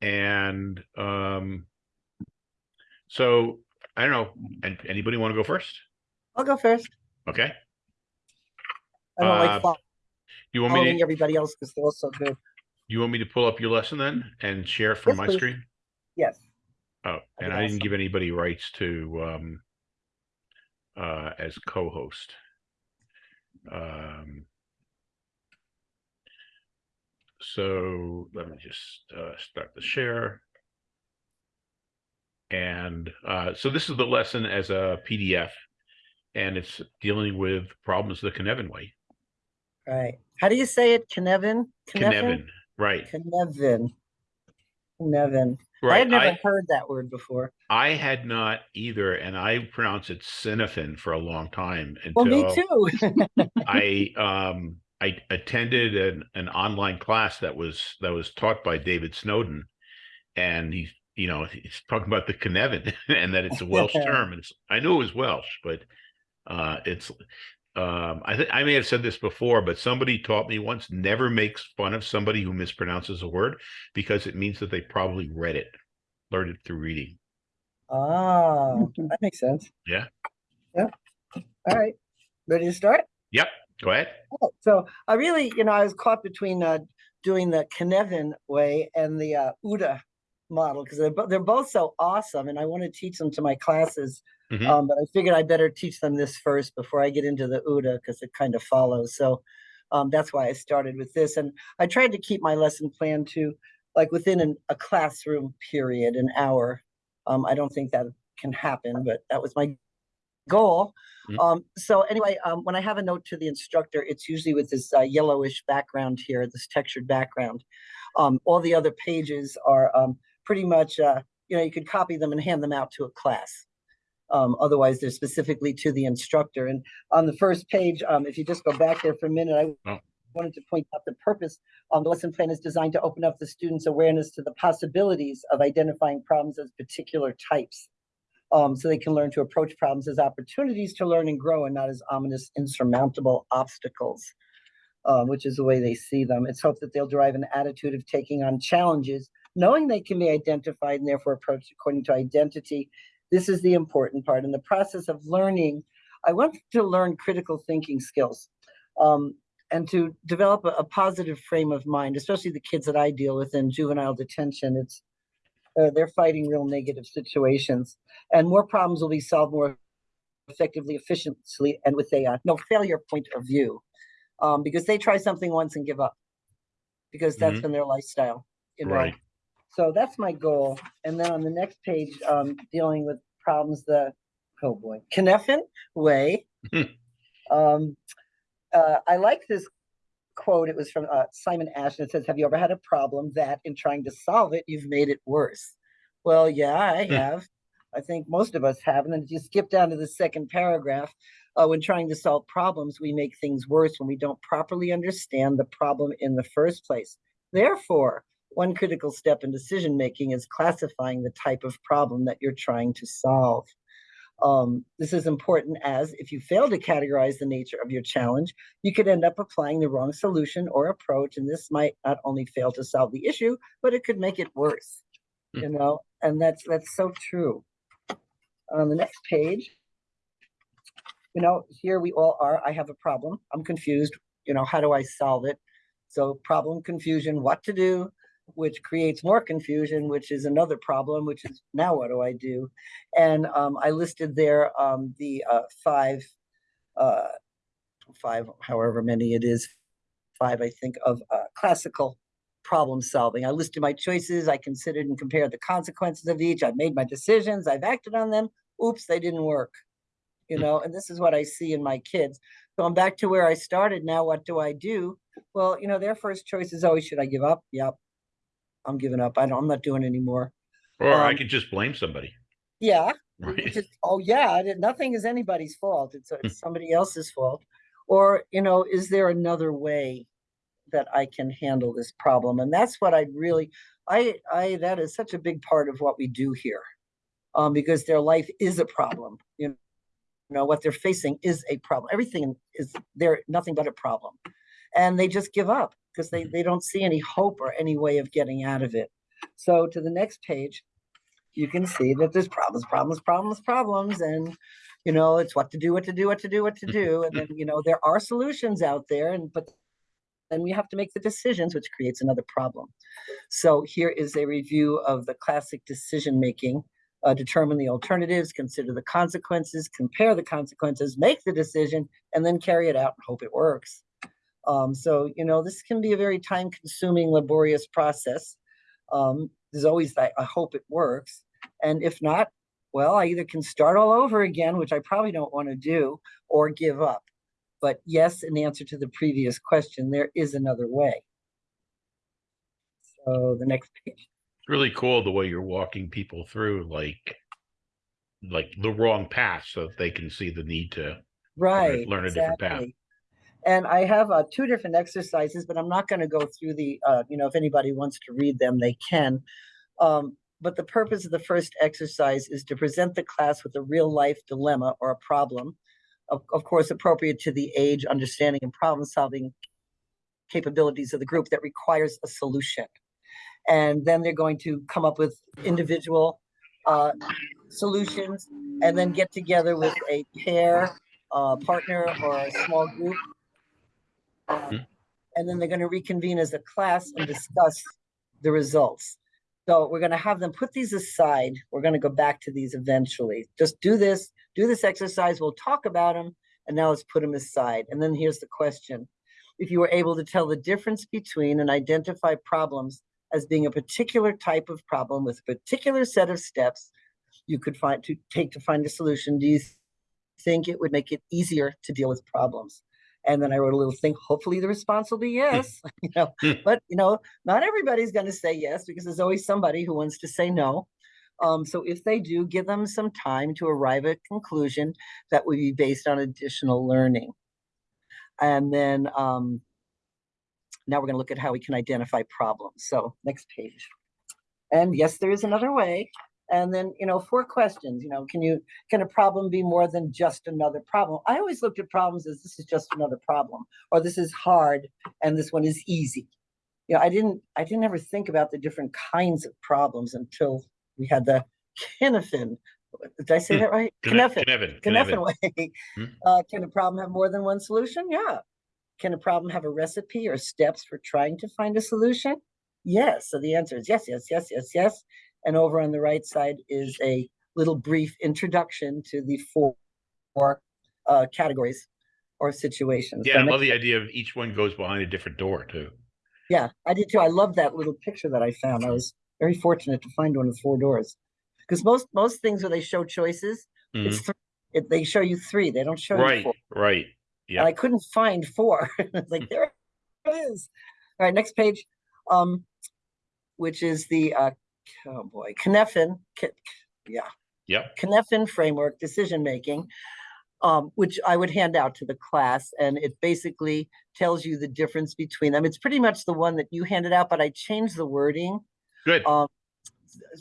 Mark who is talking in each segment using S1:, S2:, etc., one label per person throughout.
S1: and, um, so I don't know, and anybody want to go first?
S2: I'll go first.
S1: Okay,
S2: I don't
S1: Uh,
S2: like fo-
S1: you want me
S2: following
S1: to,
S2: everybody else because they're all so good.
S1: you want me to pull up your lesson then and share from
S2: Yes,
S1: my
S2: please.
S1: screen?
S2: Yes.
S1: Oh, and I didn't give anybody rights to, um, uh, as co-host. Um, so let me just, uh, start the share. And, uh, so this is the lesson as a PDF and it's dealing with problems the Kinevin way.
S2: Right. How do you say it? Knevin?
S1: Kinevin, right,
S2: Knevin. Knevin. I had never
S1: I,
S2: heard that word before.
S1: I had not either, and I pronounced it Cinefin for a long time
S2: Well, me too.
S1: I um I attended an an online class that was that was taught by David Snowden, and he you know he's talking about the Kinevin and that it's a Welsh term, and it's, I knew it was Welsh, but uh it's um I think I may have said this before, but somebody taught me once never makes fun of somebody who mispronounces a word because it means that they probably read it, learned it through reading.
S2: Oh, that makes sense.
S1: Yeah.
S2: Yeah. All right. Ready to start?
S1: Yep, go ahead.
S2: Oh, So I really, you know, I was caught between uh, doing the Knevin way and the uh, OODA model because they're, they're both so awesome and I want to teach them to my classes.
S1: Mhm.
S2: Um, but I figured I better teach them this first before I get into the OODA because it kind of follows. So um, that's why I started with this. And I tried to keep my lesson plan to like within an, a classroom period, an hour. Um, I don't think that can happen, but that was my goal.
S1: Mm.
S2: Um, so anyway, um, when I have a note to the instructor, it's usually with this uh, yellowish background here, this textured background. Um, all the other pages are um, pretty much, uh, you know, you could copy them and hand them out to a class. Um, otherwise, they're specifically to the instructor. And on the first page, um, if you just go back there for a minute, I
S1: Oh.
S2: wanted to point out the purpose. Um, the lesson plan is designed to open up the students' awareness to the possibilities of identifying problems as particular types um, so they can learn to approach problems as opportunities to learn and grow and not as ominous, insurmountable obstacles, um, which is the way they see them. It's hoped that they'll derive an attitude of taking on challenges, knowing they can be identified and therefore approached according to identity. This is the important part. In the process of learning, I want to learn critical thinking skills um, and to develop a, a positive frame of mind, especially the kids that I deal with in juvenile detention. It's uh, they're fighting real negative situations and more problems will be solved more effectively, efficiently, and with a uh, no failure point of view, um, because they try something once and give up, because that's
S1: Mhm.
S2: been their lifestyle, you know.
S1: Right.
S2: So that's my goal. And then on the next page, um, dealing with problems the oh boy, Kneffin way. um, uh, I like this quote. It was from uh, Simon Ashton. It says, "Have you ever had a problem that, in trying to solve it, you've made it worse?" Well, yeah, I
S1: Hmm.
S2: have. I think most of us have. And then if you skip down to the second paragraph, uh, when trying to solve problems, we make things worse when we don't properly understand the problem in the first place. Therefore, one critical step in decision making is classifying the type of problem that you're trying to solve. Um, this is important as if you fail to categorize the nature of your challenge, you could end up applying the wrong solution or approach, and this might not only fail to solve the issue, but it could make it worse.
S1: Hmm.
S2: You know, and that's that's so true. On the next page, you know, here we all are. I have a problem. I'm confused. You know, how do I solve it? So problem, confusion, what to do, which creates more confusion, which is another problem, which is now what do I do? And um, I listed there um, the uh, five, uh, five, however many it is, five, I think, of uh, classical problem solving. I listed my choices. I considered and compared the consequences of each. I've made my decisions. I've acted on them. Oops, they didn't work. You
S1: Hmm.
S2: know, and this is what I see in my kids. Going back to where I started now, what do I do? Well, you know, their first choice is always, should I give up? Yep. I'm giving up. I don't, I'm not doing anymore.
S1: Or I
S2: Um,
S1: could just blame somebody,
S2: Yeah,
S1: right?
S2: is, oh yeah, it- nothing is anybody's fault. It's, it's somebody else's fault. Or, you know, is there another way that I can handle this problem? And that's what I really, I, I, that is such a big part of what we do here. Um, because their life is a problem, you know, what they're facing is a problem. Everything is, they're nothing but a problem. And they just give up because they,
S1: Mhm.
S2: they don't see any hope or any way of getting out of it. So to the next page, you can see that there's problems, problems, problems, problems, and you know, it's what to do, what to do, what to do, what to do, and then, you know, there are solutions out there, and but then we have to make the decisions, which creates another problem. So here is a review of the classic decision making. Uh, determine the alternatives, consider the consequences, compare the consequences, make the decision, and then carry it out and hope it works. Um, so, you know, this can be a very time consuming, laborious process. Um, there's always that, I hope it works. And if not, well, I either can start all over again, which I probably don't want to do, or give up. But yes, in answer to the previous question, there is another way. So the next page.
S1: It's really cool the way you're walking people through like like the wrong path so that they can see the need to
S2: Right.
S1: learn a different path.
S2: And I have uh, two different exercises, but I'm not going to go through the, uh, you know, if anybody wants to read them, they can. Um, but the purpose of the first exercise is to present the class with a real life dilemma or a problem, of, of course, appropriate to the age, understanding, and problem solving capabilities of the group that requires a solution. And then they're going to come up with individual uh, solutions and then get together with a pair, uh, partner, or a small group.
S1: Mhm.
S2: And then they're going to reconvene as a class and discuss the results. So we're going to have them put these aside. We're going to go back to these eventually. Just do this, do this exercise. We'll talk about them. And now let's put them aside. And then here's the question. If you were able to tell the difference between and identify problems as being a particular type of problem with a particular set of steps you could find to take to find a solution, do you think it would make it easier to deal with problems? And then I wrote a little thing, hopefully the response will be yes, you know,
S1: Hmm.
S2: but you know, not everybody's going to say yes because there's always somebody who wants to say no. Um, so if they do, give them some time to arrive at a conclusion that would be based on additional learning. And then um, now we're going to look at how we can identify problems. So next page. And yes, there is another way. And then, you know, four questions, you know, can you, can a problem be more than just another problem? I always looked at problems as this is just another problem, or this is hard and this one is easy. You know, I didn't, I didn't ever think about the different kinds of problems until we had the Kinefin. Did I say
S1: Hmm.
S2: that right? Kinefin.
S1: Knevin,
S2: Kinefin way.
S1: Hmm.
S2: Uh, can a problem have more than one solution? Yeah. Can a problem have a recipe or steps for trying to find a solution? Yes. So the answer is yes, yes, yes, yes, yes. And over on the right side is a little brief introduction to the four, four uh, categories or situations.
S1: Yeah,
S2: So
S1: I love the idea of each one goes behind a different door too.
S2: yeah, I did too. I love that little picture that I found. I was very fortunate to find one with four doors. Because most most things where they show choices, it's
S1: Mhm.
S2: th- it, they show you three. They don't show you
S1: Right,
S2: four.
S1: right.
S2: and I couldn't find four. It's like there it is. All right, next page. Um, which is the uh, oh boy, Kneffin, yeah,
S1: yep.
S2: Kneffin framework decision making, um, which I would hand out to the class, and it basically tells you the difference between them. It's pretty much the one that you handed out, but I changed the wording.
S1: Good.
S2: Um,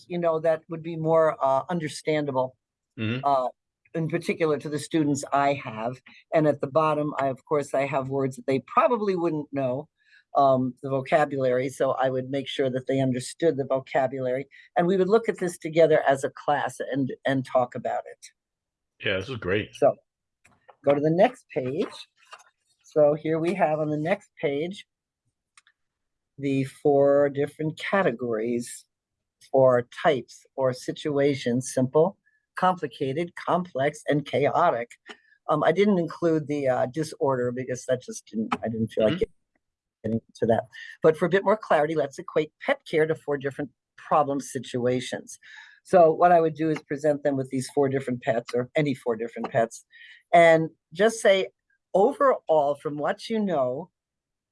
S2: you know that would be more uh, understandable
S1: Mhm.
S2: uh, in particular to the students I have. And at the bottom, I, of course, I have words that they probably wouldn't know, um, the vocabulary. So I would make sure that they understood the vocabulary. And we would look at this together as a class and, and talk about it.
S1: Yeah, this is great.
S2: So go to the next page. So here we have on the next page the four different categories or types or situations, simple, complicated, complex, and chaotic. Um, I didn't include the uh, disorder because that just didn't, I didn't feel like getting to that. But for a bit more clarity, let's equate pet care to four different problem situations. So what I would do is present them with these four different pets or any four different pets and just say, overall, from what you know,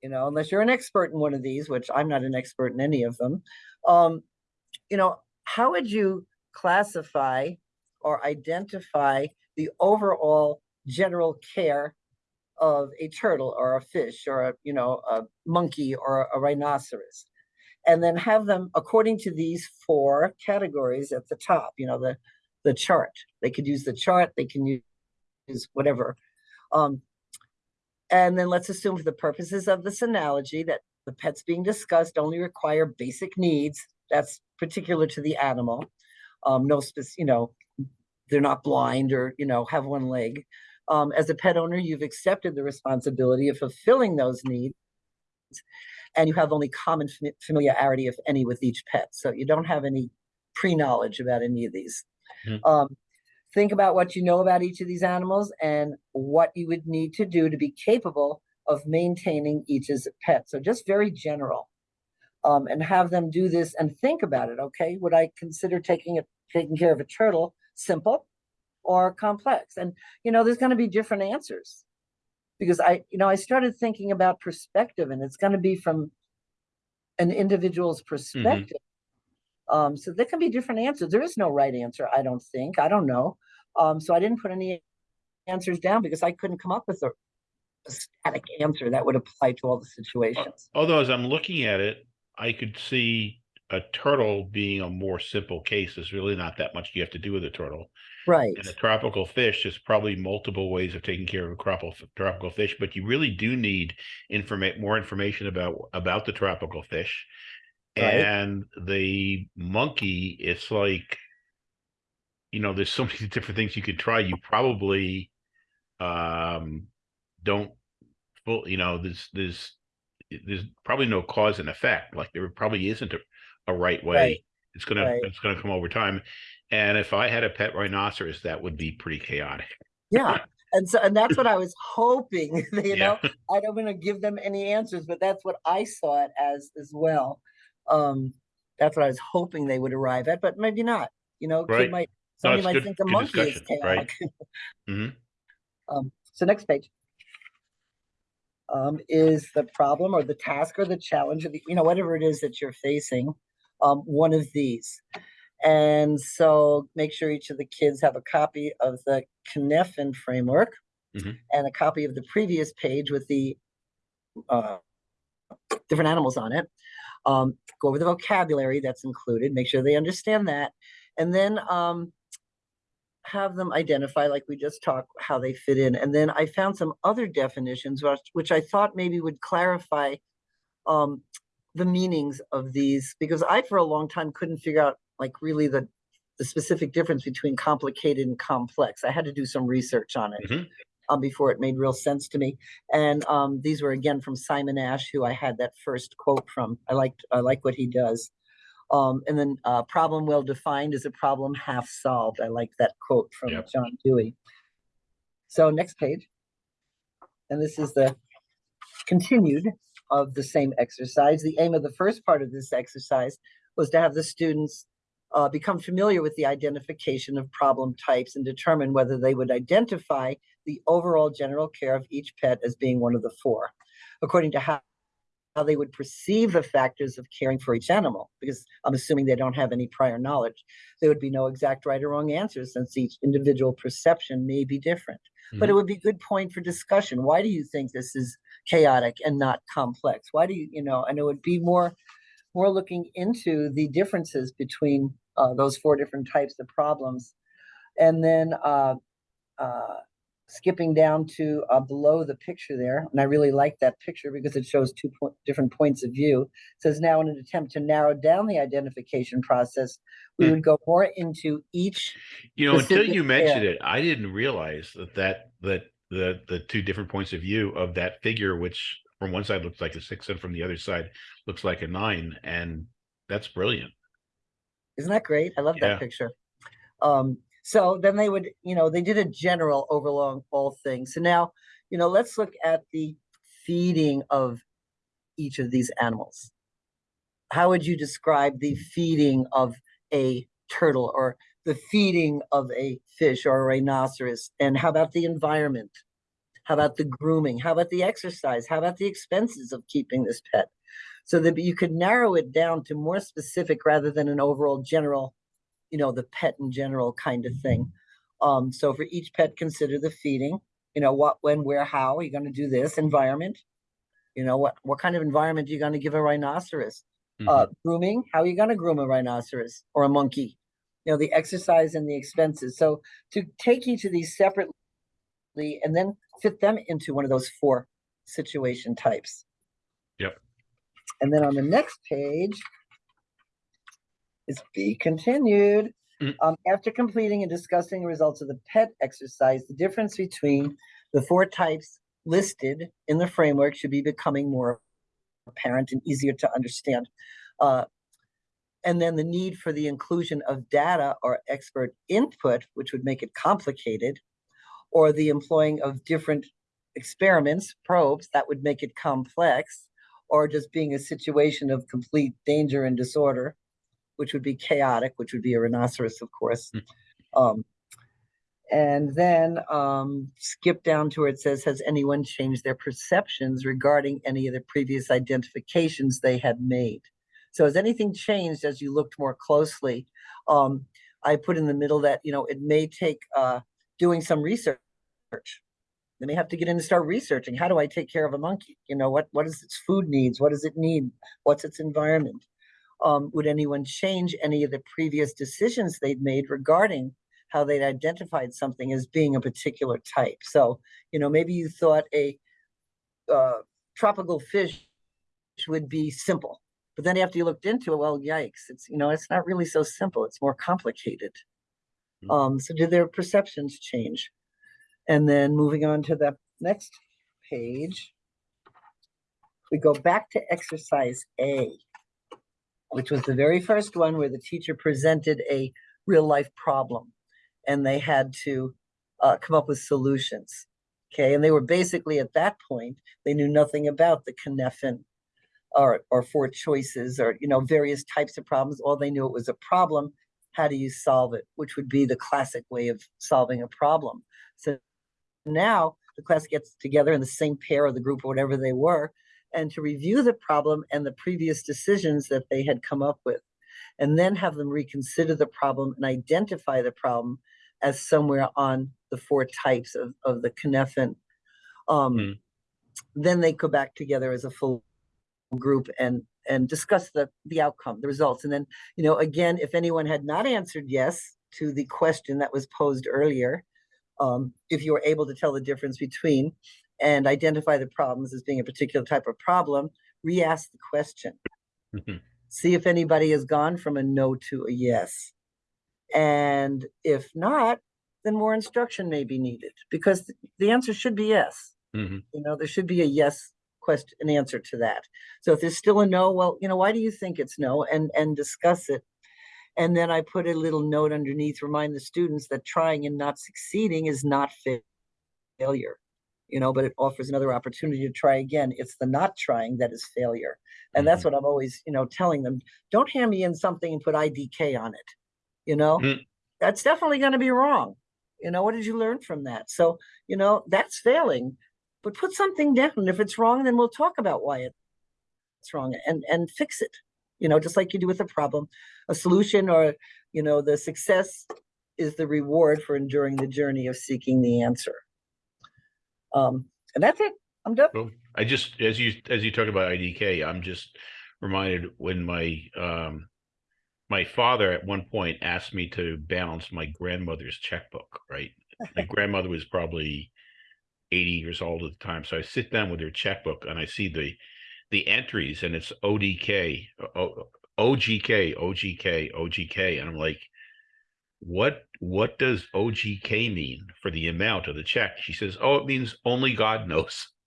S2: you know, unless you're an expert in one of these, which I'm not an expert in any of them, um, you know, how would you classify or identify the overall general care of a turtle or a fish or a, you know, a monkey or a rhinoceros? And then have them according to these four categories at the top, you know, the, the chart. They could use the chart, they can use whatever. Um, and then let's assume for the purposes of this analogy that the pets being discussed only require basic needs. That's particular to the animal. Um, no you know, they're not blind or, you know, have one leg. Um, as a pet owner, you've accepted the responsibility of fulfilling those needs. And you have only common fami- familiarity, if any, with each pet. So you don't have any pre-knowledge about any of these.
S1: Mhm.
S2: Um, think about what you know about each of these animals and what you would need to do to be capable of maintaining each as a pet. So just very general. Um, and have them do this and think about it. Okay, would I consider taking it taking care of a turtle simple or complex? And you know, there's going to be different answers because I, you know, I started thinking about perspective, and it's going to be from an individual's perspective. Um, so there can be different answers. There is no right answer, I don't think. I don't know. Um, so I didn't put any answers down because I couldn't come up with a, a static answer that would apply to all the situations.
S1: Although as I'm looking at it, I could see a turtle being a more simple case. There's really not that much you have to do with a turtle.
S2: Right.
S1: And a tropical fish, there's probably multiple ways of taking care of a tropical tropical fish, but you really do need informa- more information about about the tropical fish.
S2: Right.
S1: And the monkey, it's like, you know, there's so many different things you could try. You probably um don't you know, there's there's there's probably no cause and effect. Like there probably isn't a, a right way.
S2: Right.
S1: It's gonna
S2: Right.
S1: it's gonna come over time. And if I had a pet rhinoceros, that would be pretty chaotic.
S2: Yeah. And so, and that's what I was hoping, you know,
S1: Yeah.
S2: I don't want to give them any answers, but that's what I saw it as as well. Um, that's what I was hoping they would arrive at, but maybe not, you know,
S1: Right.
S2: might,
S1: No,
S2: somebody
S1: it's
S2: might
S1: good-
S2: think a monkey is chaotic.
S1: Mhm.
S2: Um, so next page. Um, is the problem or the task or the challenge of the, you know, whatever it is that you're facing, um, one of these. And so make sure each of the kids have a copy of the Cynefin framework
S1: Mhm.
S2: and a copy of the previous page with the uh, different animals on it. Um, go over the vocabulary that's included, make sure they understand that. And then um, have them identify, like we just talked, how they fit in. And then I found some other definitions, which, which I thought maybe would clarify um, the meanings of these, because I, for a long time, couldn't figure out like really the the specific difference between complicated and complex. I had to do some research on it
S1: Mhm.
S2: um, before it made real sense to me. And um, these were again from Simon Ash, who I had that first quote from. I liked I like what he does. Um, and then uh, problem well defined is a problem half solved. I like that quote from
S1: Yep.
S2: John Dewey. So next page. And this is the continued of the same exercise. The aim of the first part of this exercise was to have the students uh, become familiar with the identification of problem types and determine whether they would identify the overall general care of each pet as being one of the four, according to how they would perceive the factors of caring for each animal, because I'm assuming they don't have any prior knowledge. There would be no exact right or wrong answer since each individual perception may be different. But it would be a good point for discussion. Why do you think this is chaotic and not complex? Why do you, you know, and it would be more, more looking into the differences between uh, those four different types of problems. And then uh, uh, skipping down to uh, below the picture there, and I really like that picture because it shows two po- different points of view. It says now in an attempt to narrow down the identification process, we
S1: Hmm.
S2: would go more into each
S1: You know, until you mentioned it, I didn't realize that that that the the two different points of view of that figure, which from one side looks like a six and from the other side looks like a nine, and that's brilliant.
S2: Isn't that great? I love
S1: Yeah.
S2: that picture. Um, so then they would, you know, they did a general overall all things. So now, you know, let's look at the feeding of each of these animals. How would you describe the feeding of a turtle or the feeding of a fish or a rhinoceros? And how about the environment? How about the grooming? How about the exercise? How about the expenses of keeping this pet? So that you could narrow it down to more specific rather than an overall general, you know, the pet in general kind of thing. Um, so for each pet, consider the feeding, you know, what, when, where, how are you going to do this? Environment, you know, what, what kind of environment are you going to give a rhinoceros? Uh, grooming, how are you going to groom a rhinoceros or a monkey? You know, the exercise and the expenses. So to take each of these separately and then fit them into one of those four situation types.
S1: Yep.
S2: And then on the next page, is be continued.
S1: Mm.
S2: Um, after completing and discussing the results of the PET exercise, the difference between the four types listed in the framework should be becoming more apparent and easier to understand. Uh, and then the need for the inclusion of data or expert input, which would make it complicated, or the employing of different experiments, probes, that would make it complex, or just being a situation of complete danger and disorder, which would be chaotic, which would be a rhinoceros, of course. Um, and then um, skip down to where it says, has anyone changed their perceptions regarding any of the previous identifications they had made? So has anything changed as you looked more closely? Um, I put in the middle that, you know, it may take uh, doing some research. They may have to get in and start researching. How do I take care of a monkey? You know, what, what is its food needs? What does it need? What's its environment? Um, would anyone change any of the previous decisions they'd made regarding how they'd identified something as being a particular type? So, you know, maybe you thought a uh, tropical fish would be simple. But then after you looked into it, well, yikes, it's, you know, it's not really so simple. It's more complicated.
S1: Mm.
S2: Um, so did their perceptions change? And then moving on to the next page, we go back to exercise A, which was the very first one where the teacher presented a real life problem and they had to uh, come up with solutions. Okay, and they were basically at that point, they knew nothing about the Cynefin or, or four choices or, you know, various types of problems. All they knew it was a problem. How do you solve it? Which would be the classic way of solving a problem. So now the class gets together in the same pair or the group or whatever they were, and to review the problem and the previous decisions that they had come up with, and then have them reconsider the problem and identify the problem as somewhere on the four types of, of the Cynefin. Um,
S1: Hmm.
S2: Then they go back together as a full group and and discuss the the outcome, the results. And then, you know, again, if anyone had not answered yes to the question that was posed earlier, um, if you were able to tell the difference between and identify the problems as being a particular type of problem, re-ask the question.
S1: Mhm.
S2: See if anybody has gone from a no to a yes. And if not, then more instruction may be needed because the answer should be yes.
S1: Mhm.
S2: You know, there should be a yes question, an answer to that. So if there's still a no, well, you know, why do you think it's no? And and discuss it. And then I put a little note underneath, remind the students that trying and not succeeding is not failure. You know, but it offers another opportunity to try again. It's the not trying that is failure. And that's what I'm always, you know, telling them. Don't hand me in something and put IDK on it. You know,
S1: Mm.
S2: that's definitely going to be wrong. You know, what did you learn from that? So, you know, that's failing but put something down. And if it's wrong, then we'll talk about why it's wrong and and fix it. You know, just like you do with a problem, a solution or you know the success is the reward for enduring the journey of seeking the answer. Um, and that's it. I'm done.
S1: Well, I just, as you, as you talk about IDK, I'm just reminded when my, um, my father at one point asked me to balance my grandmother's checkbook, right? My grandmother was probably eighty years old at the time, so I sit down with her checkbook and I see the, the entries and it's ODK, O- OGK, OGK, OGK, and I'm like, what, what does OGK mean for the amount of the check? She says, oh, it means only God knows.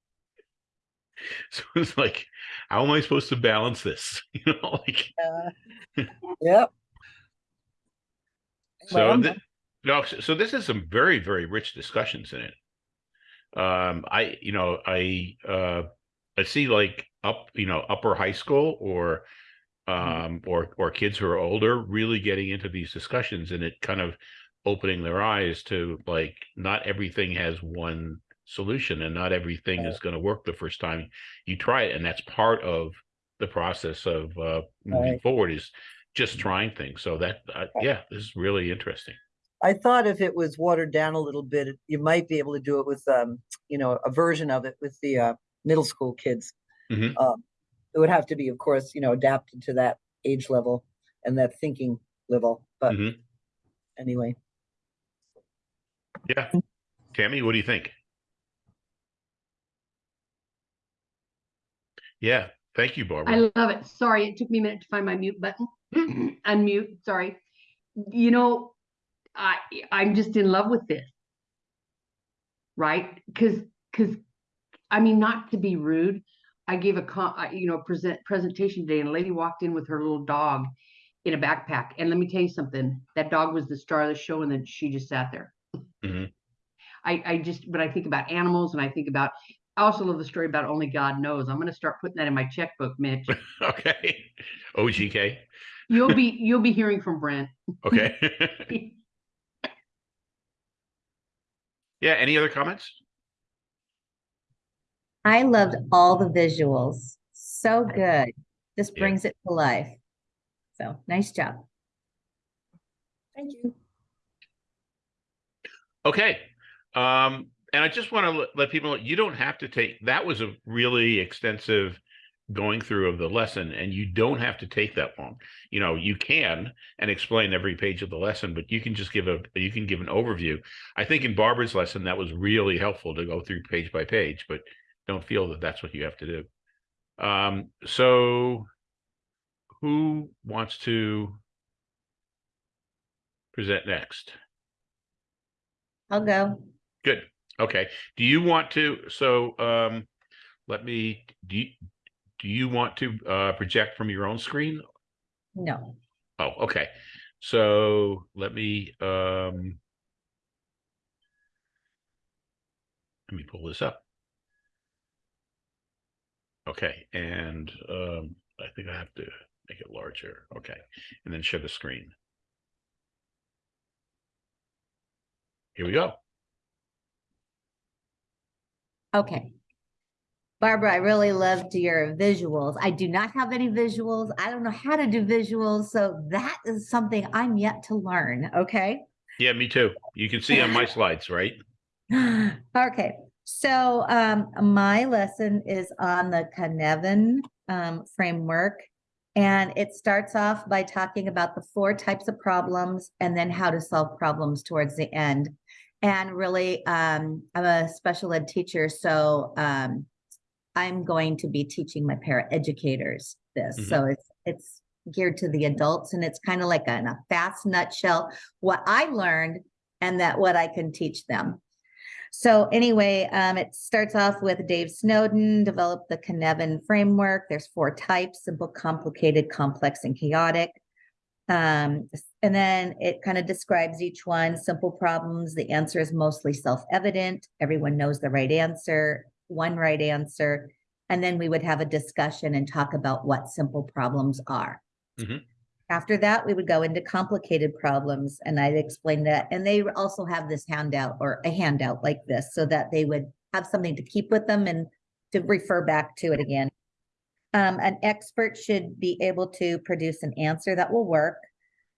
S1: So it's like, how am I supposed to balance this? You know, like,
S2: Uh, yep.
S1: So, thi-
S2: done.
S1: no, so this is some very, very rich discussions in it. Um, I, you know, I, uh, I see like up, you know, upper high school or, um, or, or kids who are older really getting into these discussions and it kind of opening their eyes to like, not everything has one solution and not everything is going to work the first time you try it. And that's part of the process of, uh, moving
S2: Right.
S1: forward is just trying things. So that, uh, yeah, this is really interesting.
S2: I thought if it was watered down a little bit, you might be able to do it with, um, you know, a version of it with the uh, middle school kids.
S1: Mhm.
S2: Um, it would have to be, of course, you know, adapted to that age level and that thinking level. But
S1: Mhm.
S2: anyway,
S1: Yeah. Tammy, what do you think? Yeah, thank you, Barbara.
S3: I love it. Sorry, it took me a minute to find my mute button. unmute, sorry. You know, I, I'm just in love with this. Right? Cause, cause, I mean, not to be rude, I gave a con, you know, present, presentation today and a lady walked in with her little dog in a backpack. And let me tell you something, that dog was the star of the show and then she just sat there.
S1: Mhm.
S3: I, I just, when I think about animals and I think about, I also love the story about only God knows. I'm gonna start putting that in my checkbook, Mitch.
S1: Okay. OGK.
S3: You'll be, you'll be hearing from Brent.
S1: Okay. Yeah, any other comments?
S4: I loved all the visuals. So good. Just
S1: Yeah.
S4: brings it to life. So nice job.
S2: Thank you.
S1: Okay. Um, and I just want to let, let people know, you don't have to take, that was a really extensive going through of the lesson and you don't have to take that long. You know, you can and explain every page of the lesson, but you can just give a, you can give an overview. I think in Barbara's lesson, that was really helpful to go through page by page, but don't feel that that's what you have to do. Um, so who wants to present next?
S4: I'll go.
S1: Good. Okay. Do you want to, so, um, let me, do you, do you want to, uh, project from your own screen?
S4: No.
S1: Oh, okay. So let me, um, let me pull this up. Okay. And, um, I think I have to make it larger. Okay. And then share the screen. Here we go.
S4: Okay. Barbara, I really loved your visuals. I do not have any visuals. I don't know how to do visuals. So that is something I'm yet to learn. Okay.
S1: Yeah, me too. You can see on my slides, right?
S4: Okay, so um, my lesson is on the Cynefin um, framework. And it starts off by talking about the four types of problems and then how to solve problems towards the end. And really, um, I'm a special ed teacher, so um, I'm going to be teaching my paraeducators this.
S1: Mhm.
S4: So it's it's geared to the adults and it's kind of like a, in a fast nutshell, what I learned and that what I can teach them. So anyway, um, it starts off with Dave Snowden developed the Cynefin framework. There's four types, simple, complicated, complex, and chaotic. Um, and then it kind of describes each one, simple problems. The answer is mostly self-evident. Everyone knows the right answer, one right answer. And then we would have a discussion and talk about what simple problems are.
S1: Mhm.
S4: After that, we would go into complicated problems and I'd explain that. And they also have this handout or a handout like this so that they would have something to keep with them and to refer back to it again. Um, an expert should be able to produce an answer that will work.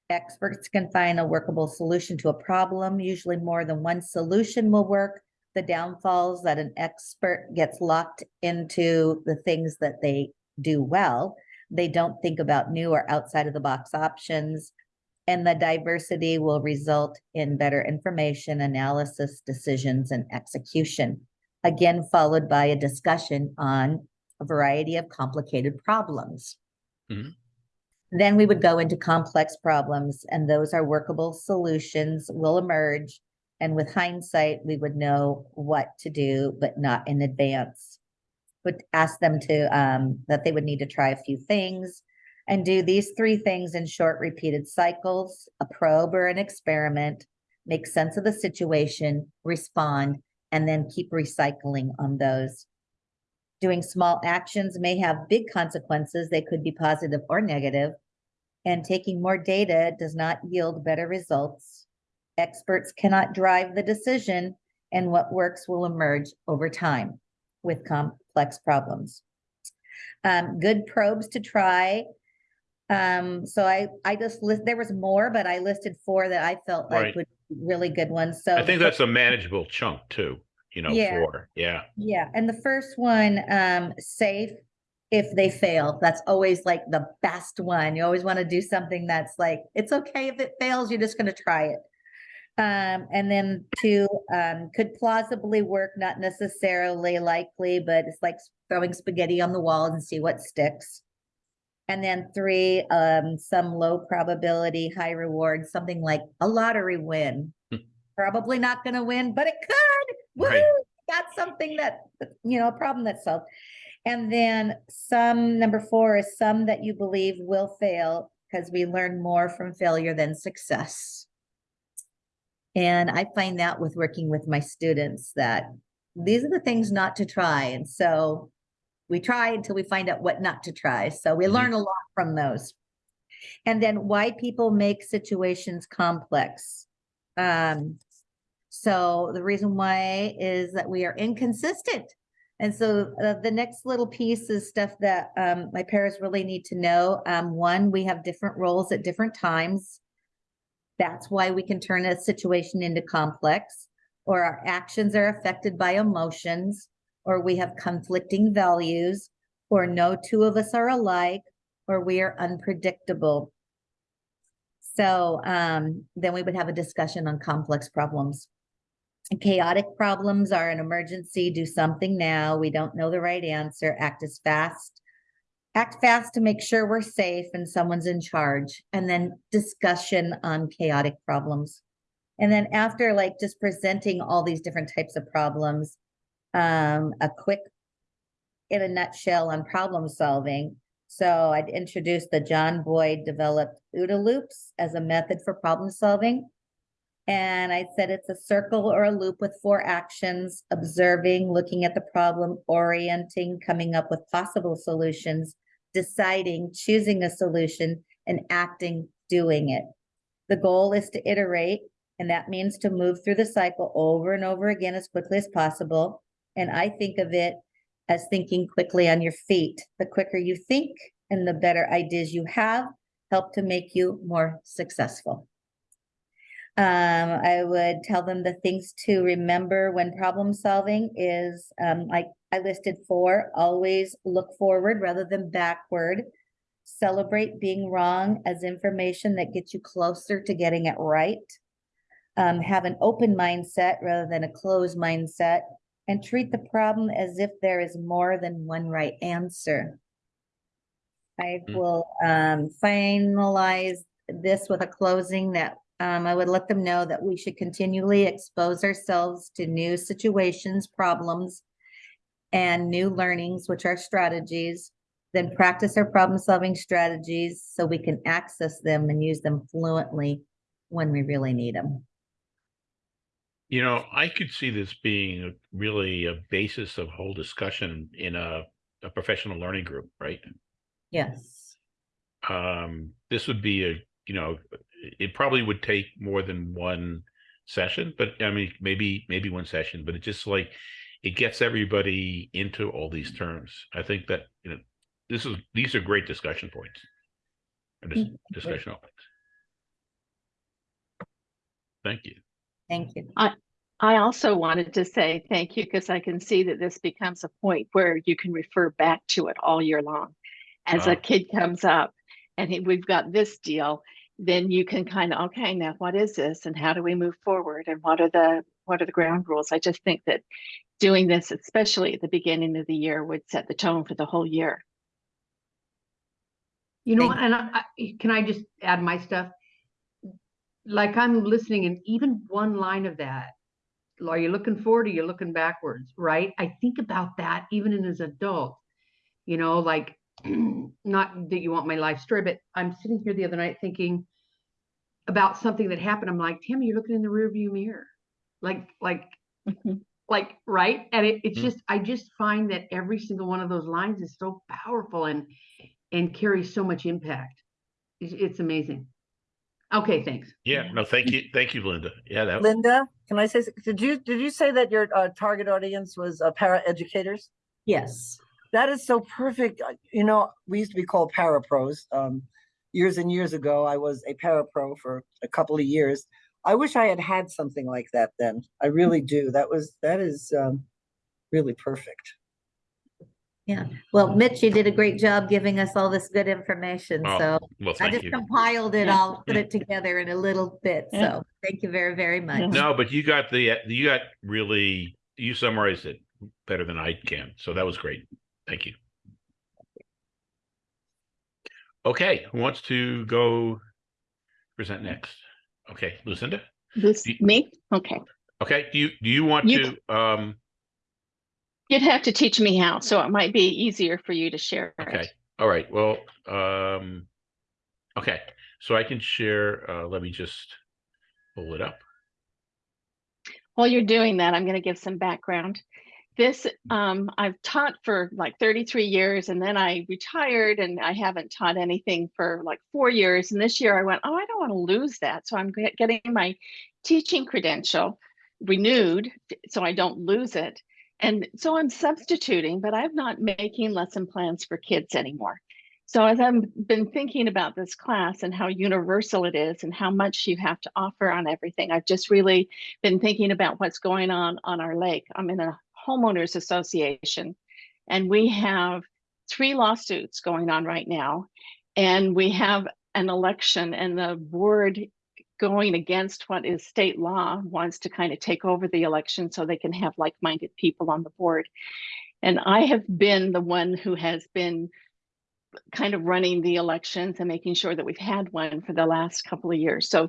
S4: Experts can find a workable solution to a problem. Usually more than one solution will work. The downfalls that an expert gets locked into the things that they do well. They don't think about new or outside of the box options. And the diversity will result in better information, analysis, decisions, and execution. Again, followed by a discussion on a variety of complicated problems.
S1: Mhm.
S4: Then we would go into complex problems and those are workable solutions will emerge. And with hindsight, we would know what to do, but not in advance. Would ask them to, um, that they would need to try a few things and do these three things in short repeated cycles, a probe or an experiment, make sense of the situation, respond, and then keep recycling on those. Doing small actions may have big consequences. They could be positive or negative. And taking more data does not yield better results. Experts cannot drive the decision and what works will emerge over time with complex problems. Um, good probes to try. Um, so I, I just list, there was more, but I listed four that I felt
S1: Right.
S4: like would be really good ones. So
S1: I think that's a manageable chunk too, you know,
S4: Yeah.
S1: for, yeah.
S4: yeah, and the first one, um, safe if they fail. That's always like the best one. You always want to do something that's like, it's okay if it fails, you're just gonna try it. Um, and then two, um, could plausibly work, not necessarily likely, but it's like throwing spaghetti on the wall and see what sticks. And then three, um, some low probability, high reward, something like a lottery win.
S1: Hmm.
S4: Probably not gonna win, but it could.
S1: Right.
S4: Woo! That's something that, you know, a problem that's solved. And then some, number four is some that you believe will fail because we learn more from failure than success. And I find that with working with my students that these are the things not to try. And so we try until we find out what not to try. So we
S1: Mhm.
S4: learn a lot from those. And then why people make situations complex. Um, so the reason why is that we are inconsistent. And so uh, the next little piece is stuff that um, my parents really need to know. Um, one, we have different roles at different times. That's why we can turn a situation into complex, or our actions are affected by emotions, or we have conflicting values, or no two of us are alike, or we are unpredictable. So um, then we would have a discussion on complex problems. Chaotic problems are an emergency, do something now, we don't know the right answer, act as fast. Act fast to make sure we're safe and someone's in charge, and then discussion on chaotic problems. And then after like just presenting all these different types of problems, um, a quick in a nutshell on problem solving. So I'd introduce the John Boyd developed OODA loops as a method for problem solving. And I said it's a circle or a loop with four actions, observing, looking at the problem, orienting, coming up with possible solutions, deciding, choosing a solution, and acting, doing it. The goal is to iterate, and that means to move through the cycle over and over again as quickly as possible. And I think of it as thinking quickly on your feet. The quicker you think and the better ideas you have, help to make you more successful. Um, I would tell them the things to remember when problem solving is, um, like I listed four, always look forward rather than backward. Celebrate being wrong as information that gets you closer to getting it right. Um, have an open mindset rather than a closed mindset and treat the problem as if there is more than one right answer. I
S1: Mm.
S4: will um finalize this with a closing that um I would let them know that we should continually expose ourselves to new situations, problems, and new learnings, which are strategies, then practice our problem-solving strategies so we can access them and use them fluently when we really need them.
S1: You know, I could see this being a- really a basis of whole discussion in a, a professional learning group, right?
S4: Yes.
S1: Um, this would be a, you know, it probably would take more than one session, but I mean, maybe, maybe one session, but it just like, it gets everybody into all these terms. I think that, you know, this is, these are great discussion points. Or dis-
S4: Mm,
S1: discussion openings. Thank you.
S4: Thank you.
S5: I also wanted to say thank you because I can see that this becomes a point where you can refer back to it all year long. As
S1: Wow.
S5: a kid comes up and he- we've got this deal, then you can kind of, okay, now what is this and how do we move forward and what are the what are the ground rules? I just think that doing this, especially at the beginning of the year, would set the tone for the whole year.
S3: You know,
S4: Thank-
S3: and I, I- can I just add my stuff? Like I'm listening and even one line of that, are you looking forward or you're looking backwards, right? I think about that even in as an adult, you know, like not that you want my life story, but I'm sitting here the other night thinking about something that happened. I'm like, Tim, you're looking in the rearview mirror. Like, like
S5: Mhm.
S3: like right and it, it's
S1: Mm.
S3: just i just find that every single one of those lines is so powerful and and carries so much impact it's, it's amazing okay thanks
S1: Yeah,
S5: Yeah.
S1: no, thank you. Thank you, Linda. Yeah, that,
S2: Linda, can I say, did you, did you say that your uh, target audience was uh, para educators?
S4: Yes.
S2: That is so perfect. Uh, You know, we used to be called parapros. Um, years and years ago, I was a parapro for a couple of years. I wish I had had something like that then. I really do. That was, that is, um, really perfect. Yeah.
S4: Well, Mitch, you did a great job giving us all this good information.
S1: Oh,
S4: So
S1: well,
S4: I just
S1: you.
S4: compiled it
S5: Yeah.
S4: all, put it together in a little bit.
S5: Yeah.
S4: So thank you very, very much.
S1: No, but you got the, you got really, you summarized it better than I can. So that was great. Thank you. Okay, who wants to go present next? Okay, Lucinda?
S5: This,
S1: Do-
S5: me? Okay.
S1: Okay, do you, do you want
S5: You-
S1: to, um,
S5: You'd have to teach me how, so it might be easier for you to share. it.
S1: okay, all right, well, um, okay, so I can share, uh, let me just pull it up.
S5: While you're doing that, I'm going to give some background. This, um, I've taught for like 33 years and then I retired and I haven't taught anything for like four years. And this year I went, oh, I don't want to lose that. So I'm getting my teaching credential renewed so I don't lose it. And so I'm substituting, but I'm not making lesson plans for kids anymore. So as I've been thinking about this class and how universal it is and how much you have to offer on everything, I've just really been thinking about what's going on on our lake. I'm in a homeowners association and we have three lawsuits going on right now. And we have an election and the board going against what is state law wants to kind of take over the election so they can have like-minded people on the board. And I have been the one who has been kind of running the elections and making sure that we've had one for the last couple of years. So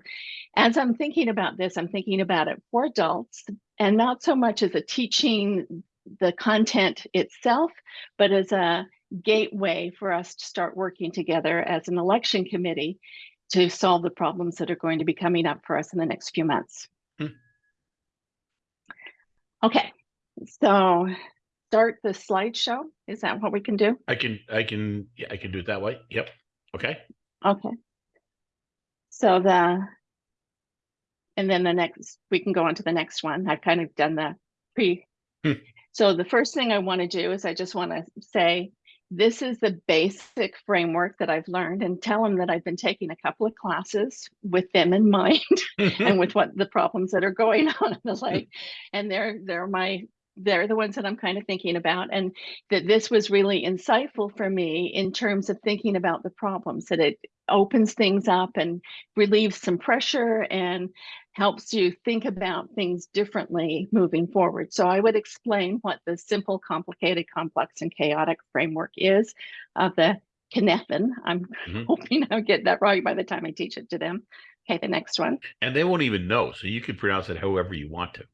S5: as I'm thinking about this, I'm thinking about it for adults and not so much as a teaching the content itself, but as a gateway for us to start working together as an election committee to solve the problems that are going to be coming up for us in the next few months.
S1: Hmm.
S5: Okay, so start the slideshow. Is that what we can do?
S1: I can, I can, yeah, I can do it that way. Yep. Okay.
S5: Okay. So the, and then the next, we can go on to the next one. I've kind of done the pre.
S1: Hmm.
S5: So the first thing I want to do is I just want to say, this is the basic framework that I've learned and tell them that I've been taking a couple of classes with them in mind and with what the problems that are going on in the lake. And they're, they're my, they're the ones that I'm kind of thinking about. And that this was really insightful for me in terms of thinking about the problems, that it opens things up and relieves some pressure and helps you think about things differently moving forward. So I would explain what the simple, complicated, complex, and chaotic framework is of the Cynefin. I'm
S1: Mhm.
S5: hoping I'll get that right by the time I teach it to them. Okay, the next one.
S1: And they won't even know, so you can pronounce it however you want to.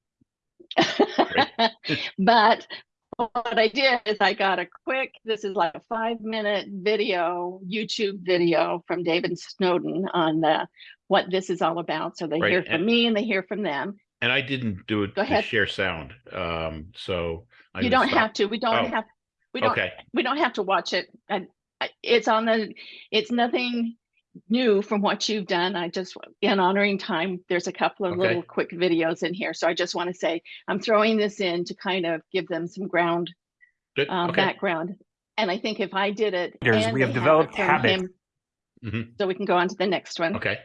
S5: but what I did is I got a quick, this is like a five minute video, YouTube video from David Snowden on the, what this is all about. So they
S1: Right,
S5: hear from
S1: and-
S5: me and they hear from them.
S1: And I didn't do it
S5: Go
S1: to
S5: ahead.
S1: share sound, um, so. I
S5: You don't
S1: stop.
S5: have to, we don't
S1: Oh,
S5: have, we don't,
S1: Okay,
S5: we don't have to watch it. And I- it's on the, it's nothing new from what you've done. I just, in honoring time, there's a couple of
S1: Okay.
S5: little quick videos in here. So I just want to say, I'm throwing this in to kind of give them some ground
S1: good,
S5: uh,
S1: okay.
S5: background. And I think if I did it.
S6: Leaders,
S5: and
S6: we have developed
S5: from
S6: habits.
S5: him-
S1: Mhm.
S5: So we can go on to the next one.
S1: Okay,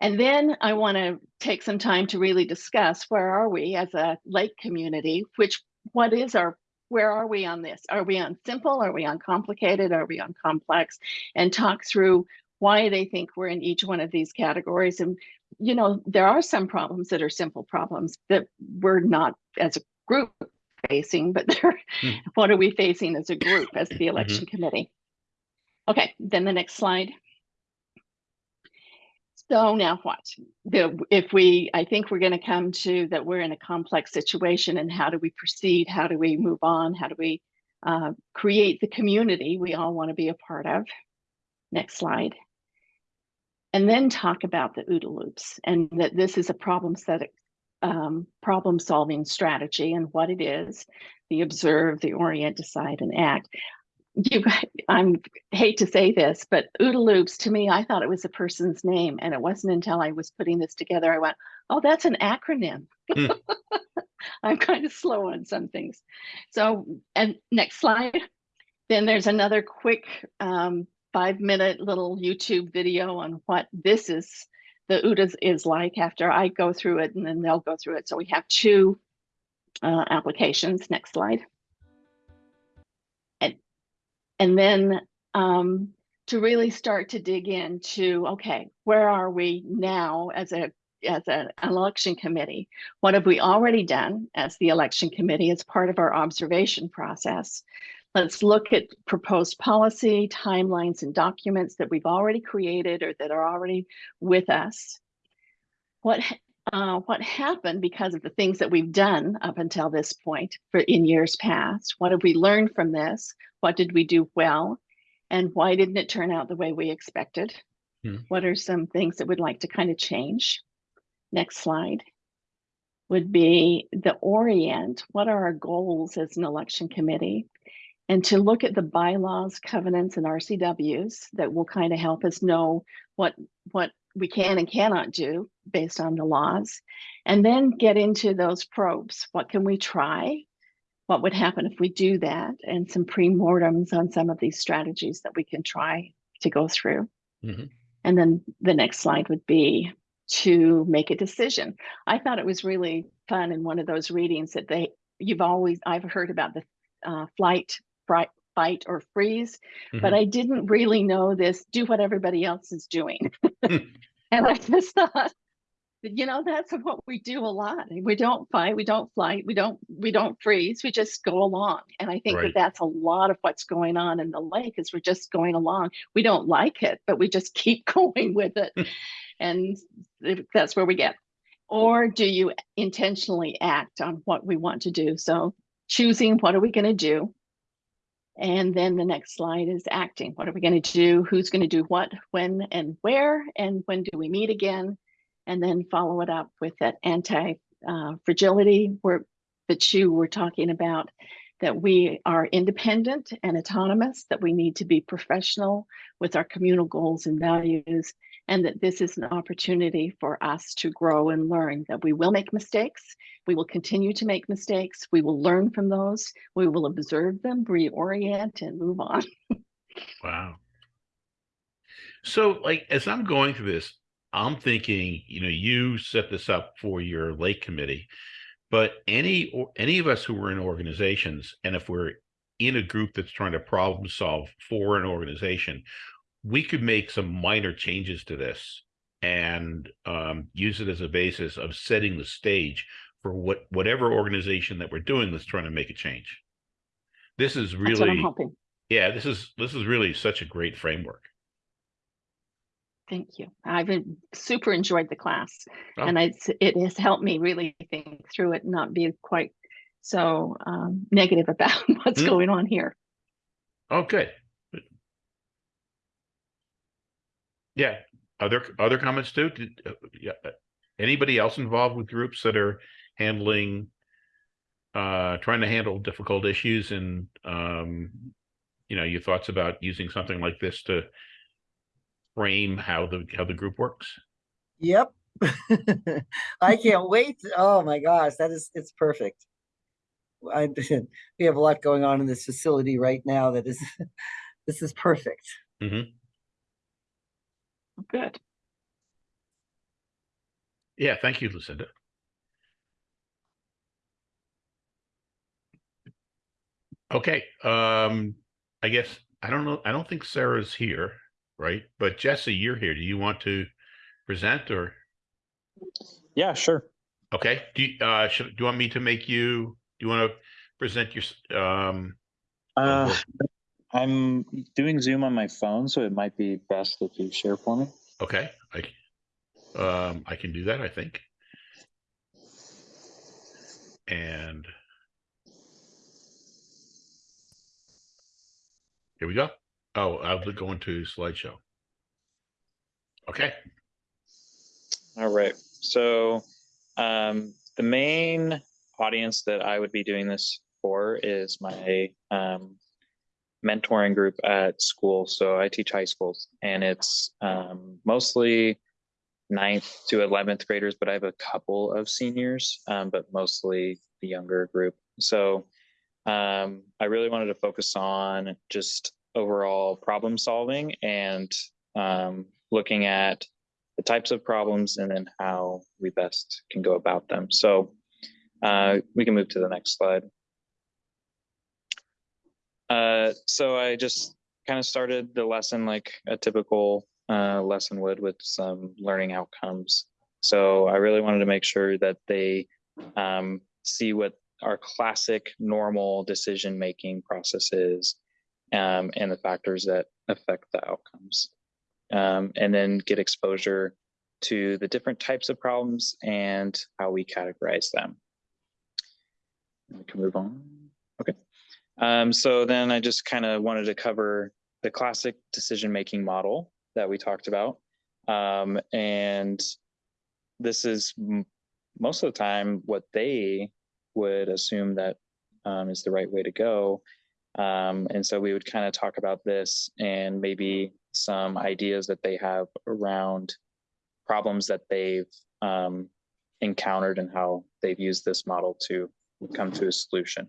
S5: And then I want to take some time to really discuss where are we as a lake community, which, what is our, where are we on this? Are we on simple? Are we on complicated? Are we on complex? And talk through why they think we're in each one of these categories. And, you know, there are some problems that are simple problems that we're not as a group facing, but they're,
S1: Hmm.
S5: what are we facing as a group, as the election committee? Okay, then the next slide. So now what? The, if we, I think we're going to come to that we're in a complex situation and how do we proceed? How do we move on? How do we uh, create the community we all want to be a part of? Next slide. And then talk about the OODA loops and that this is a problem set, um, problem solving strategy and what it is, the observe, the orient, decide, and act. You, I'm hate to say this, but OODA loops to me, I thought it was a person's name, and it wasn't until I was putting this together I went, "Oh, that's an acronym."
S1: Hmm.
S5: I'm kind of slow on some things. So, and next slide. Then there's another quick um, five-minute little YouTube video on what this is, the OODA is like after I go through it, and then they'll go through it. So we have two uh, applications. Next slide. And then um, to really start to dig into, okay, where are we now as a as an election committee? What have we already done as the election committee as part of our observation process? Let's look at proposed policy, timelines and documents that we've already created or that are already with us. What, uh, what happened because of the things that we've done up until this point for in years past? What have we learned from this? What did we do well? And why didn't it turn out the way we expected?
S1: Hmm.
S5: What are some things that we'd like to kind of change? Next slide would be the orient. What are our goals as an election committee? And to look at the bylaws, covenants, and RCWs that will kind of help us know what what we can and cannot do based on the laws. And then get into those probes. What can we try? What would happen if we do that? And some pre-mortems on some of these strategies that we can try to go through.
S1: Mhm.
S5: And then the next slide would be to make a decision. I thought it was really fun in one of those readings that they, you've always, I've heard about the uh, flight, fight or freeze, but
S1: Mhm.
S5: I didn't really know this, do what everybody else is doing.
S1: Hmm.
S5: And I just thought, that, you know, that's what we do a lot. We don't fight, we don't flight, we don't, we don't freeze, we just go along. And I think
S1: Right.
S5: that that's a lot of what's going on in the lake is we're just going along. We don't like it, but we just keep going with it. And that's where we get. Or do you intentionally act on what we want to do? So choosing what are we going to do? And then the next slide is acting. What are we going to do? Who's going to do what, when, and where? And when do we meet again? And then follow it up with that anti uh, fragility where that you were talking about that we are independent and autonomous, that we need to be professional with our communal goals and values, and that this is an opportunity for us to grow and learn, that we will make mistakes, we will continue to make mistakes, we will learn from those, we will observe them, reorient, and move on.
S1: Wow. So, like, as I'm going through this, I'm thinking, you know, you set this up for your lake committee, but any or any of us who are in organizations, and if we're in a group that's trying to problem solve for an organization, we could make some minor changes to this and um, use it as a basis of setting the stage for what whatever organization that we're doing that's trying to make a change. This is
S5: That's what I'm
S1: really, yeah, this is this is really such a great framework.
S5: Thank you. I've been- super enjoyed the class
S1: Oh.
S5: and it's, it has helped me really think through it, not be quite so um, negative about what's
S1: Mm.
S5: going on here.
S1: Oh, good. Good. Yeah, other other comments too? Did, uh, yeah, uh, anybody else involved with groups that are handling, uh, trying to handle difficult issues and, um, you know, your thoughts about using something like this to frame how the how the group works?
S2: Yep. I can't wait. Oh my gosh, that is, it's perfect. I, we have a lot going on in this facility right now that is, this is perfect. mm -hmm.
S5: Good.
S1: Yeah, thank you, Lucinda. Okay, um, I guess, I don't know, I don't think Sarah's here, right? But Jesse, you're here. Do you want to present or,
S6: Yeah, sure.
S1: okay, do you, uh, should, do you want me to make you, do you want to present your, um,
S6: Uh. I'm doing Zoom on my phone, so it might be best if you share for me.
S1: okay, I, um, I can do that, I think. And here we go. Oh, I'll go into slideshow. Okay,
S6: All right. So um, the main audience that I would be doing this for is my um, mentoring group at school. So I teach high schools, and it's um, mostly ninth to 11th graders, but I have a couple of seniors, um, but mostly the younger group. So um, I really wanted to focus on just overall problem solving and um, looking at the types of problems and then how we best can go about them. So uh, we can move to the next slide. Uh, so I just kind of started the lesson like a typical uh, lesson would with some learning outcomes. So I really wanted to make sure that they um, see what our classic normal decision making processes um, and the factors that affect the outcomes. Um, and then get exposure to the different types of problems and how we categorize them. We can move on. Okay. Um, so then I just kind of wanted to cover the classic decision making model that we talked about. Um, and this is most of the time what they would assume that um, is the right way to go. Um, and so we would kind of talk about this and maybe some ideas that they have around problems that they've um, encountered and how they've used this model to come to a solution.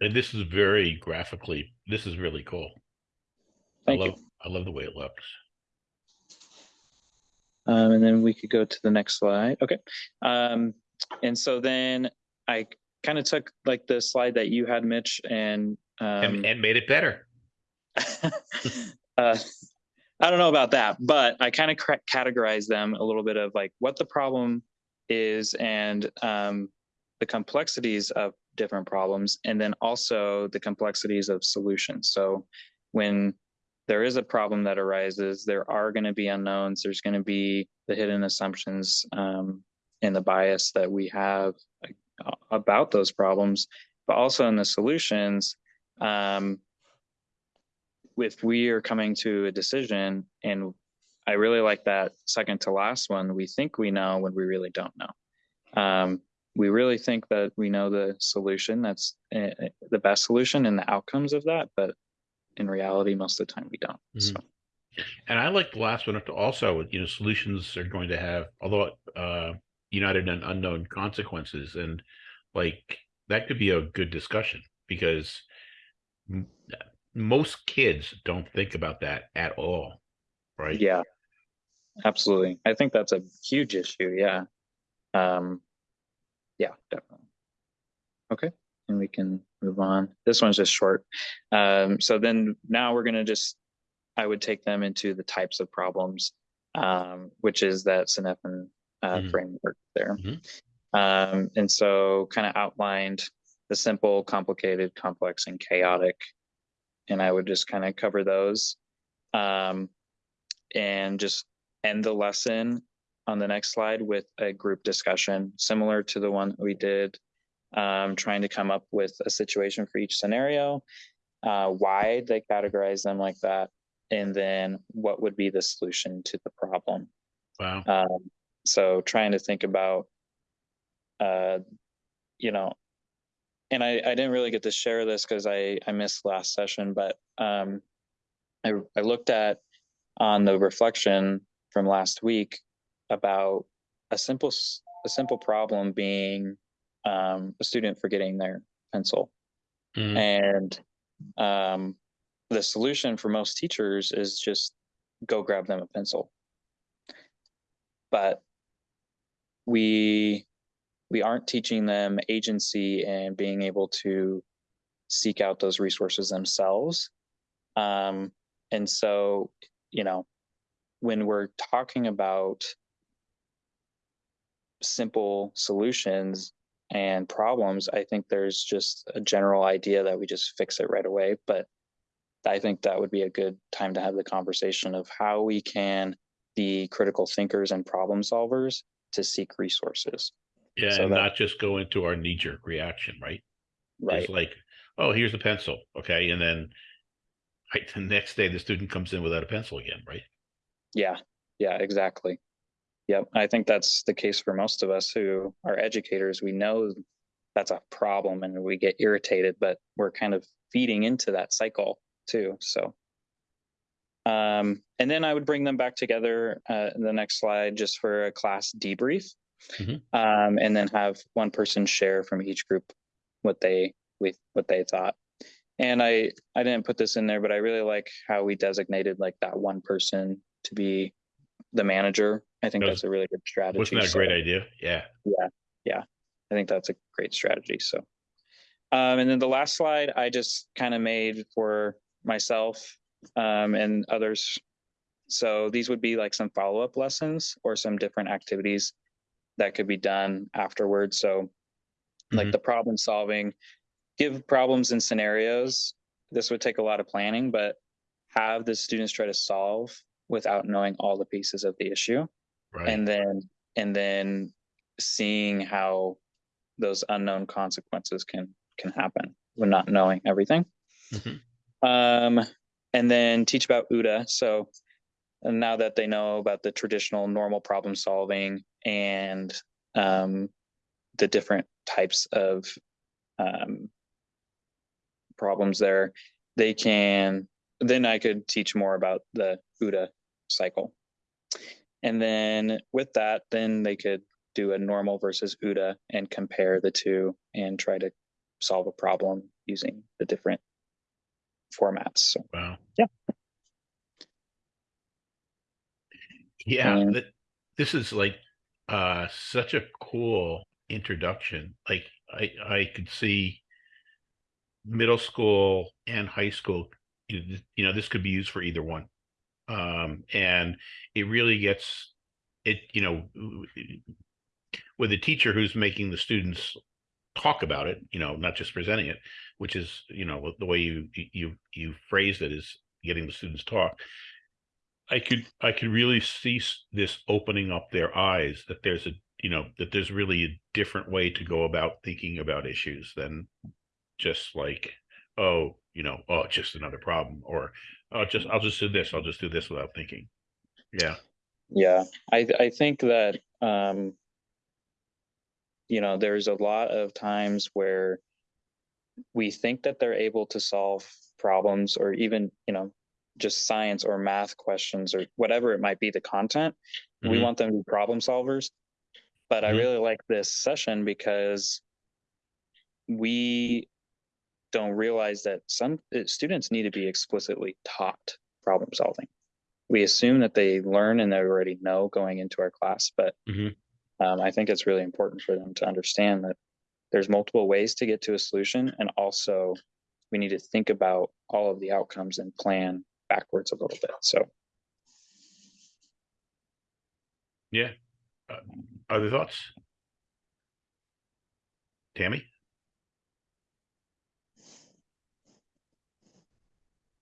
S1: And this is very graphically, this is really cool.
S6: Thank
S1: I
S6: you.
S1: love, I love the way it looks.
S6: Um, and then we could go to the next slide. Okay. Um, and so then I kind of took like the slide that you had, Mitch, and um,
S1: And, and made it better.
S6: uh, I don't know about that, but I kind of categorize them a little bit of like what the problem is and um, the complexities of different problems, and then also the complexities of solutions. So when there is a problem that arises, there are going to be unknowns. There's going to be the hidden assumptions um, and the bias that we have uh, about those problems, but also in the solutions. Um, if we are coming to a decision and I really like that second to last one, we think we know when we really don't know. Um, we really think that we know the solution that's uh, the best solution and the outcomes of that, but in reality, most of the time we don't.
S1: Mhm.
S6: So
S1: And I like the last one also, you know, solutions are going to have, although uh united and unknown consequences. And like that could be a good discussion because most kids don't think about that at all. Right.
S6: yeah, absolutely. I think that's a huge issue. Yeah. Um, yeah, definitely. Okay, and we can move on. This one's just short. Um, so then now we're gonna just, I would take them into the types of problems, um, which is that Cynefin uh,
S1: Mhm.
S6: framework there.
S1: Mhm.
S6: Um, and so kind of outlined the simple, complicated, complex, and chaotic. And I would just kind of cover those. Um, and just end the lesson on the next slide with a group discussion similar to the one we did um, trying to come up with a situation for each scenario uh, why they categorize them like that and then what would be the solution to the problem
S1: Wow.
S6: um, so trying to think about uh, you know and I, I didn't really get to share this because I, I missed last session, but um, I, I looked at on the reflection from last week about a simple a simple problem being um, a student forgetting their pencil
S1: Mhm.
S6: and um, the solution for most teachers is just go grab them a pencil but we we aren't teaching them agency and being able to seek out those resources themselves um, and so you know when we're talking about simple solutions and problems, I think there's just a general idea that we just fix it right away. But I think that would be a good time to have the conversation of how we can be critical thinkers and problem solvers to seek resources.
S1: Yeah.
S6: So
S1: and
S6: that-
S1: not just go into our knee jerk reaction, right?
S6: Right.
S1: It's like, oh, here's a pencil. Okay. And then right, the next day the student comes in without a pencil again, right?
S6: Yeah. Yeah, exactly. Yep. I think that's the case for most of us who are educators. We know that's a problem and we get irritated, but we're kind of feeding into that cycle too. So, um, and then I would bring them back together uh, in the next slide just for a class debrief.
S1: Mhm.
S6: Um, and then have one person share from each group what they we what they thought. And I I didn't put this in there, but I really like how we designated like that one person to be the manager. I think
S1: That
S6: that's a really good strategy.
S1: Wasn't that a
S6: So-
S1: great idea? Yeah. Yeah. Yeah.
S6: I think that's a great strategy. So, um, and then the last slide I just kind of made for myself um, and others. So these would be like some follow up lessons or some different activities that could be done afterwards. So, like
S1: Mhm.
S6: the problem solving, give problems and scenarios. This would take a lot of planning, but have the students try to solve without knowing all the pieces of the issue
S1: Right.
S6: and then and then seeing how those unknown consequences can can happen when not knowing everything
S1: Mhm.
S6: um and then teach about OODA. So now that they know about the traditional normal problem solving and um the different types of um problems there they can then i could teach more about the OODA cycle. And then with that, then they could do a normal versus OODA and compare the two and try to solve a problem using the different formats. So
S1: Wow.
S6: Yeah.
S1: Yeah,
S6: And-
S1: that, this is like uh such a cool introduction. Like I I could see middle school and high school, you know, you know, this could be used for either one. Um, and it really gets it, you know, with a teacher who's making the students talk about it, you know, not just presenting it, which is, you know, the way you you you phrased it is getting the students talk. I could I could really see this opening up their eyes that there's a you know that there's really a different way to go about thinking about issues than just like oh you know oh just another problem or oh just I'll just do this I'll just do this without thinking. Yeah.
S6: Yeah, I I think that um you know there's a lot of times where we think that they're able to solve problems or even you know just science or math questions or whatever it might be the content we
S1: Mhm.
S6: want them to be problem solvers but i
S1: Mhm.
S6: really like this session because we don't realize that some uh, students need to be explicitly taught problem solving we assume that they learn and they already know going into our class but
S1: Mhm.
S6: Um, i think it's really important for them to understand that there's multiple ways to get to a solution and also we need to think about all of the outcomes and plan backwards a little bit so.
S1: Yeah. Uh, other thoughts? Tammy?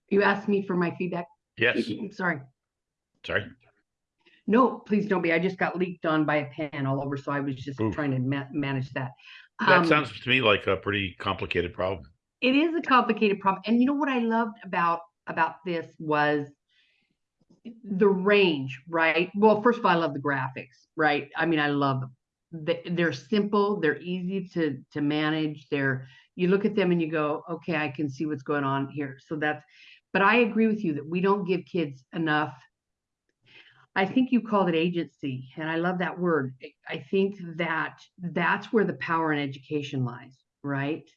S3: You asked me for my feedback.
S1: yes.
S3: I'm sorry.
S1: sorry
S3: No, please don't be. I just got leaked on by a pen all over, so I was just
S1: Oof.
S3: trying to ma- manage that.
S1: that
S3: Um,
S1: sounds to me like a pretty complicated problem.
S3: It is a complicated problem. And you know what i loved about about this was the range right? Well first of all i love the graphics right? I mean i love them. They- they're simple. They're easy to to manage. They're you look at them and you go okay i can see what's going on here. So that's but i agree with you that we don't give kids enough I think you called it agency, and I love that word. I- think that that's where the power in education lies, right?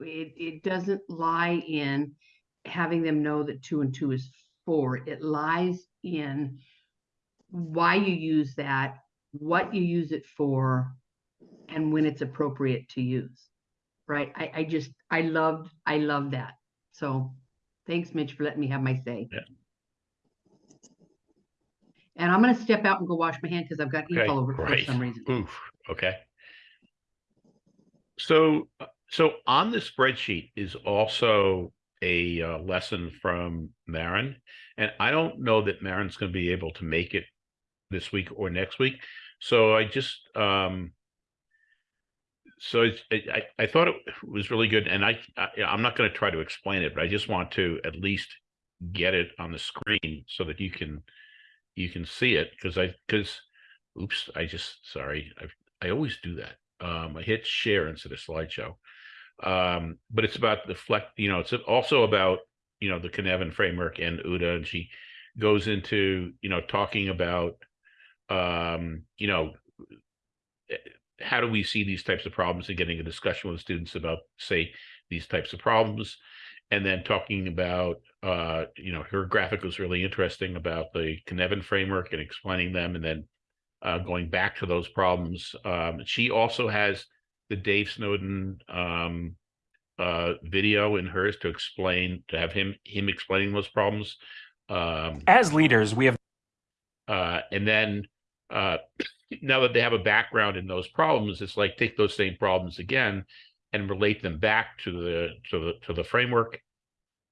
S3: It, it doesn't lie in having them know that two and two is four. It lies in why you use that, what you use it for, and when it's appropriate to use. Right? I, I just, I loved, I love that. So thanks, Mitch, for letting me have my say.
S1: Yeah.
S3: And I'm gonna step out and go wash my hand because I've got ink
S1: Okay,
S3: all over it for
S1: great.
S3: some reason.
S1: Oof, okay. So, uh, so on the spreadsheet is also a uh, lesson from Marin. And I don't know that Marin's going to be able to make it this week or next week. So I just, um, so it's, I, I I thought it was really good and I, I I'm not going to try to explain it, but I just want to at least get it on the screen so that you can, you can see it because I, because, oops, I just, sorry, I, I always do that. Um, I hit share instead of slideshow. Um, but it's about the flex, you know, it's also about, you know, the Cynefin framework and OODA, and she goes into, you know, talking about, um, you know, eh, how do we see these types of problems and getting a discussion with students about, say, these types of problems. And then talking about, uh, you know, her graphic was really interesting about the Cynefin framework and explaining them and then uh, going back to those problems. Um, she also has the Dave Snowden um, uh, video in hers to explain, to have him him explaining those problems. Um,
S7: As leaders, we have
S1: uh, and then uh, now that they have a background in those problems, it's like take those same problems again and relate them back to the to the to the framework,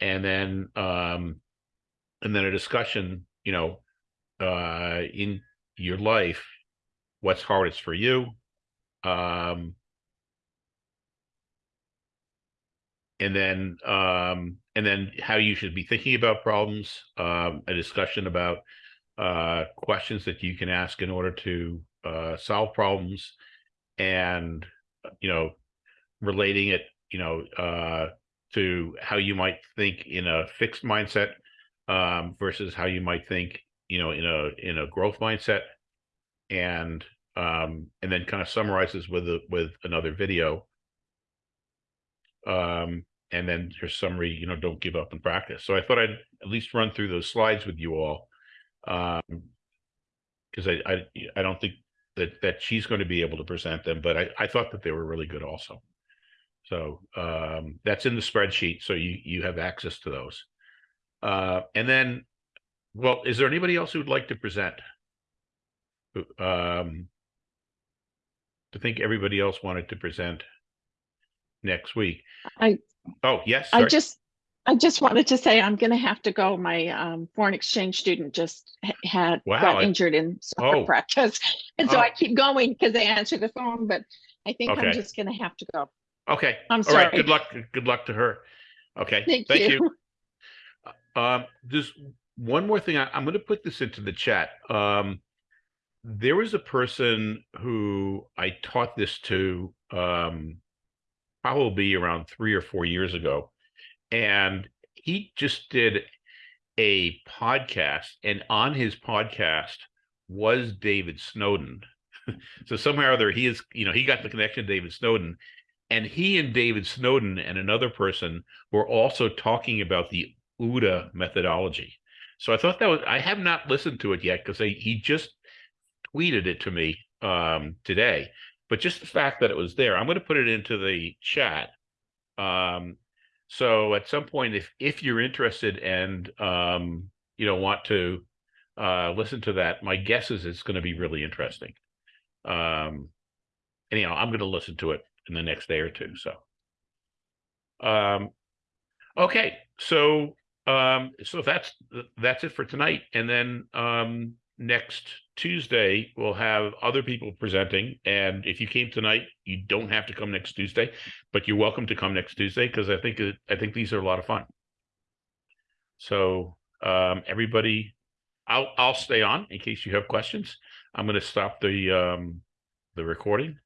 S1: and then um, and then a discussion, you know, uh, in your life, what's hardest for you, um, and then um, and then how you should be thinking about problems, um, a discussion about uh, questions that you can ask in order to uh, solve problems, and you know, relating it, you know, uh, to how you might think in a fixed mindset um, versus how you might think, you know, in a in a growth mindset, and um, and then kind of summarizes with a with another video. Um, and then your summary, you know, don't give up in practice. So I thought I'd at least run through those slides with you all. Um, because I, I, I don't think that, that she's going to be able to present them, but I, I thought that they were really good also. So, um, that's in the spreadsheet, so you, you have access to those. Uh, and then, well, is there anybody else who'd like to present? Um, I think everybody else wanted to present next week.
S5: I-
S1: Oh, yes,
S5: I just, I just wanted to say I'm gonna have to go. My um foreign exchange student just had,
S1: Wow,
S5: got
S1: I-
S5: injured in soccer
S1: Oh.
S5: practice. And so
S1: Oh.
S5: I keep going because they answer the phone, but I think
S1: Okay.
S5: I'm just gonna have to go.
S1: Okay,
S5: I'm
S1: all right,
S5: sorry.
S1: good luck, good luck to her. Okay,
S5: Thank
S1: thank
S5: you.
S1: Um, there's one more thing. I, I'm gonna put this into the chat. Um, there was a person who I taught this to, um, probably around three or four years ago. And he just did a podcast and on his podcast was David Snowden. so somehow or other he is, you know, he got the connection to David Snowden and he and David Snowden and another person were also talking about the OODA methodology. So I thought that was I have not listened to it yet because he just tweeted it to me um, today. But just the fact that it was there, I'm going to put it into the chat. Um, so at some point, if if you're interested and um, you know want to uh, listen to that, my guess is it's going to be really interesting. Um, anyhow, I'm going to listen to it in the next day or two. So, um, okay, so um, so that's that's it for tonight, and then um, next Tuesday we'll have other people presenting. And if you came tonight, you don't have to come next Tuesday, but you're welcome to come next Tuesday because I think it, I think these are a lot of fun. So um, everybody, I'll I'll stay on in case you have questions. I'm going to stop the um, the recording.